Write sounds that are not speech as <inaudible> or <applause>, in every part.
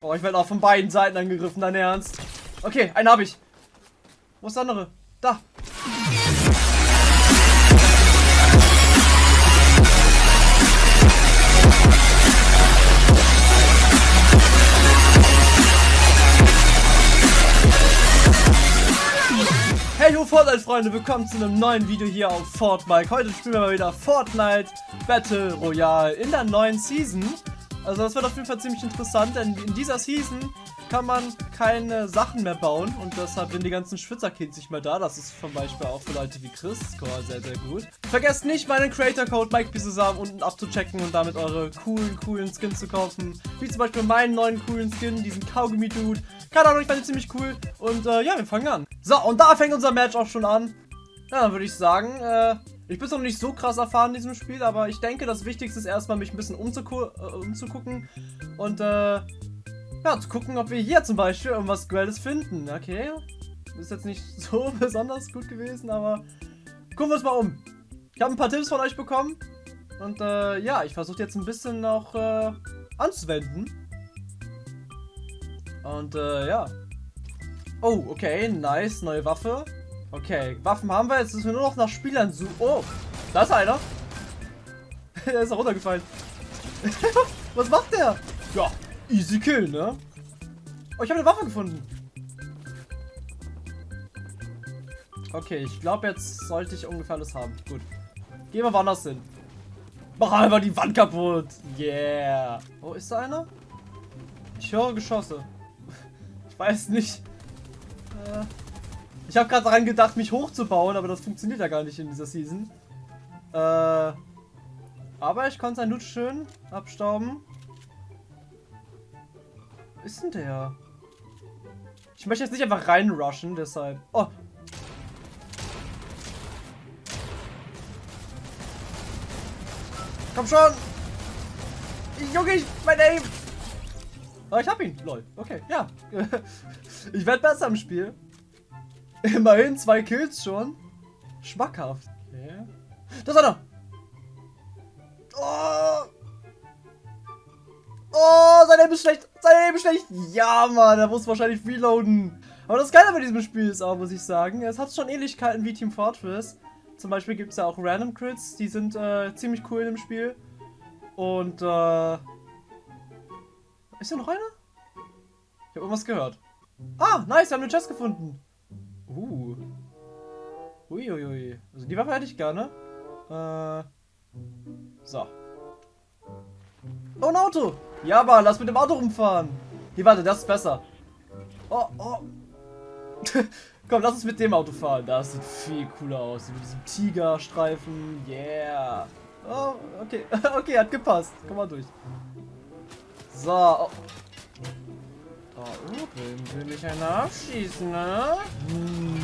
Oh, ich werde auch von beiden Seiten angegriffen, dein Ernst. Okay, einen habe ich. Wo ist der andere? Da. Hey ho Fortnite-Freunde, willkommen zu einem neuen Video hier auf Fortnite. Heute spielen wir mal wieder Fortnite Battle Royale in der neuen Season. Also das wird auf jeden Fall ziemlich interessant, denn in dieser Season kann man keine Sachen mehr bauen und deshalb sind die ganzen Schwitzerkids nicht mehr da. Das ist zum Beispiel auch für Leute wie Chris Score sehr, sehr gut. Vergesst nicht, meinen Creator-Code MikeBisesam unten abzuchecken und damit eure coolen, coolen Skins zu kaufen. Wie zum Beispiel meinen neuen coolen Skin, diesen Kaugummi-Dude. Keine Ahnung, ich fand ihn ziemlich cool. Und äh, ja, wir fangen an. So, und da fängt unser Match auch schon an. Ja, dann würde ich sagen, äh, ich bin noch nicht so krass erfahren in diesem Spiel, aber ich denke, das Wichtigste ist erstmal, mich ein bisschen umzugu äh, umzugucken und äh, ja, zu gucken, ob wir hier zum Beispiel irgendwas Grelles finden. Okay, ist jetzt nicht <laughs> so besonders gut gewesen, aber gucken wir uns mal um. Ich habe ein paar Tipps von euch bekommen und äh, ja, ich versuche jetzt ein bisschen noch äh, anzuwenden. Und äh, ja. Oh, okay, nice, neue Waffe. Okay, Waffen haben wir. Jetzt müssen wir nur noch nach Spielern suchen. Oh, da ist einer. <laughs> der ist runtergefallen. <laughs> Was macht der? Ja, easy kill, ne? Oh, ich habe eine Waffe gefunden. Okay, ich glaube, jetzt sollte ich ungefähr alles haben. Gut. Gehen wir woanders hin. Mach einfach die Wand kaputt. Yeah. Wo oh, ist da einer? Ich höre Geschosse. <laughs> Ich weiß nicht. Äh ich habe gerade daran gedacht, mich hochzubauen, aber das funktioniert ja gar nicht in dieser Season. Äh, aber ich konnte sein Loot schön abstauben. Wo ist denn der? Ich möchte jetzt nicht einfach reinrushen, deshalb. Oh! Komm schon! Junge, ich, mein Aim! Oh, ich hab ihn. Lol. Okay, ja. <laughs> ich werde besser im Spiel. <laughs> Immerhin zwei Kills schon. Schmackhaft. Okay. Da ist einer. Oh. Oh, sein Leben ist schlecht. Sein Leben ist schlecht. Ja, Mann, er muss wahrscheinlich reloaden. Aber das Geile bei diesem Spiel ist auch, muss ich sagen, es hat schon Ähnlichkeiten wie Team Fortress. Zum Beispiel gibt es ja auch Random Crits, die sind äh, ziemlich cool im Spiel. Und, äh... Ist hier noch einer? Ich habe irgendwas gehört. Ah, nice, wir haben eine Chest gefunden. Uh. Uiuiui. Also die Waffe hätte ich gerne. Äh. So. Oh, ein Auto. Ja, aber lass mit dem Auto rumfahren. Hier, warte, das ist besser. Oh, oh. <laughs> Komm, lass uns mit dem Auto fahren. Das sieht viel cooler aus. Mit diesem Tigerstreifen. Yeah. Oh, okay. <laughs> okay, hat gepasst. Komm mal durch. So. Oh. Oben will mich einer abschießen, ne? Hm.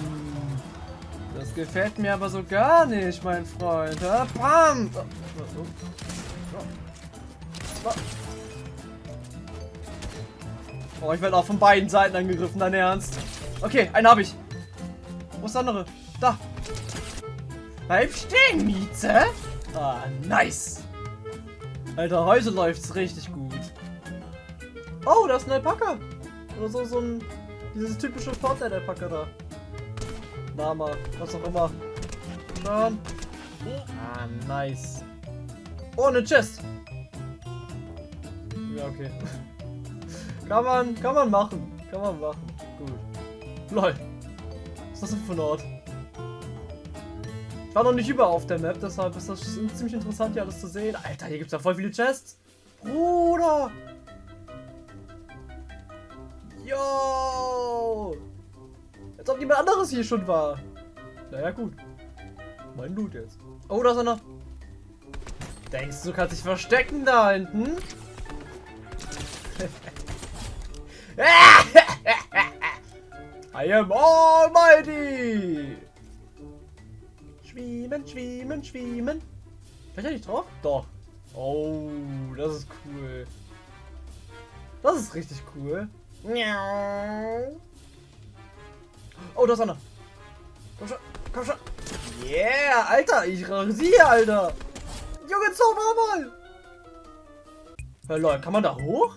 Das gefällt mir aber so gar nicht, mein Freund. Bam! Oh, ich werde auch von beiden Seiten angegriffen, dein Ernst. Okay, einen habe ich. Wo ist der andere? Da. Bleib stehen, Mieze. Ah, nice. Alter, heute läuft's richtig gut. Oh, da ist ein Alpaka. Oder so, so ein. Dieses typische Fortnite-Alpaka da. Lama, was auch immer. Schauen. Ah, nice. Oh, eine Chest. Ja, okay. <laughs> kann man, kann man machen. Kann man machen. Gut. Lol. Was ist das denn für ein Ort? Ich war noch nicht über auf der Map, deshalb ist das ziemlich interessant, hier alles zu sehen. Alter, hier gibt es ja voll viele Chests. Bruder! Yo! Als ob jemand anderes hier schon war. Naja, gut. Mein Loot jetzt. Oh, da ist einer. Denkst du, kannst dich verstecken da hinten? <laughs> I am almighty! Schwimmen, schwimmen, schwimmen. Kann ich nicht drauf? Doch. Oh, das ist cool. Das ist richtig cool. Oh, da ist einer. Komm schon, komm schon. Yeah, Alter, ich rasiere, Alter. Junge, zauber mal. Hey, Leute, kann man da hoch?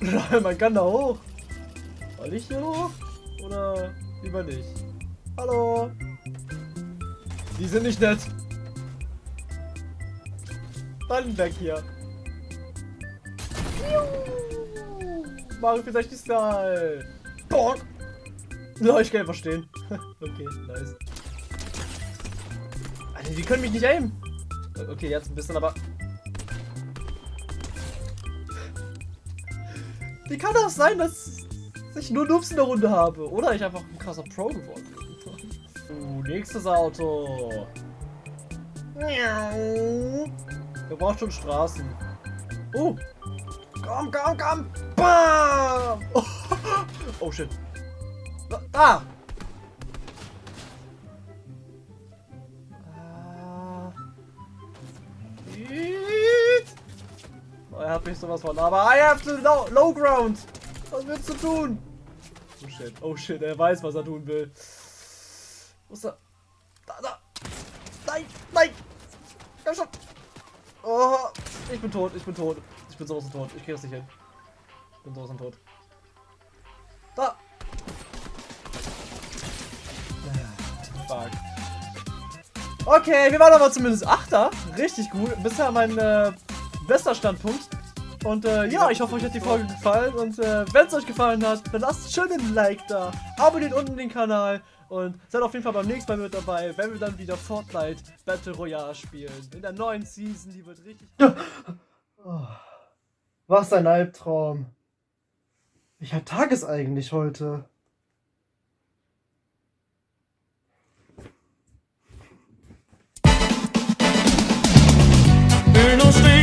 <laughs> Man kann da hoch. Soll ich hier hoch? Oder lieber nicht? Hallo? Die sind nicht nett. Dann weg hier. Mario 64 Style. Bonk. Ja, ich kann einfach stehen. <laughs> okay, nice. Alter, die können mich nicht aimen. Okay, jetzt ein bisschen, aber... Wie kann das sein, dass ich nur Noobs in der Runde habe? Oder ich einfach ein krasser Pro geworden bin? <laughs> uh, nächstes Auto. Der braucht schon Straßen. Oh. Komm, komm, komm. Bam. Oh, <laughs> oh shit. Da. Oh, er hat mich sowas von. Aber I have to low, low ground. Was willst du tun? Oh shit. Oh shit. Er weiß, was er tun will. Wo ist er? Da, da. Nein, nein. Komm schon. Oh, ich bin tot. Ich bin tot. Ich bin sowas von tot. Ich krieg das nicht hin. Ich bin sowas von tot. Da. Fuck. Okay, wir waren aber zumindest Achter. Richtig gut. Bisher mein äh, bester Standpunkt. Und äh, ja, ich hoffe, euch hat die Folge gefallen. Und äh, wenn es euch gefallen hat, dann lasst schön ein Like da. Abonniert unten den Kanal. Und seid auf jeden Fall beim nächsten Mal mit dabei, wenn wir dann wieder Fortnite Battle Royale spielen. In der neuen Season, die wird richtig... Oh, was ein Albtraum. Welcher Tag ist eigentlich heute? Oh,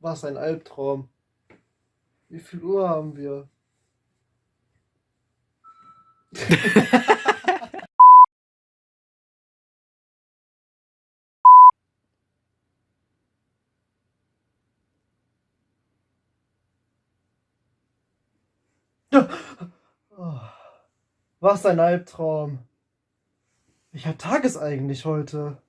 Was ein Albtraum. Wie viel Uhr haben wir? <laughs> oh, was ein Albtraum. Welcher Tag ist eigentlich heute?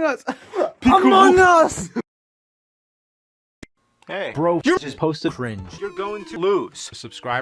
Among Us! <laughs> Among Us! Hey, bro, you just posted cringe. You're going to lose. Subscribe.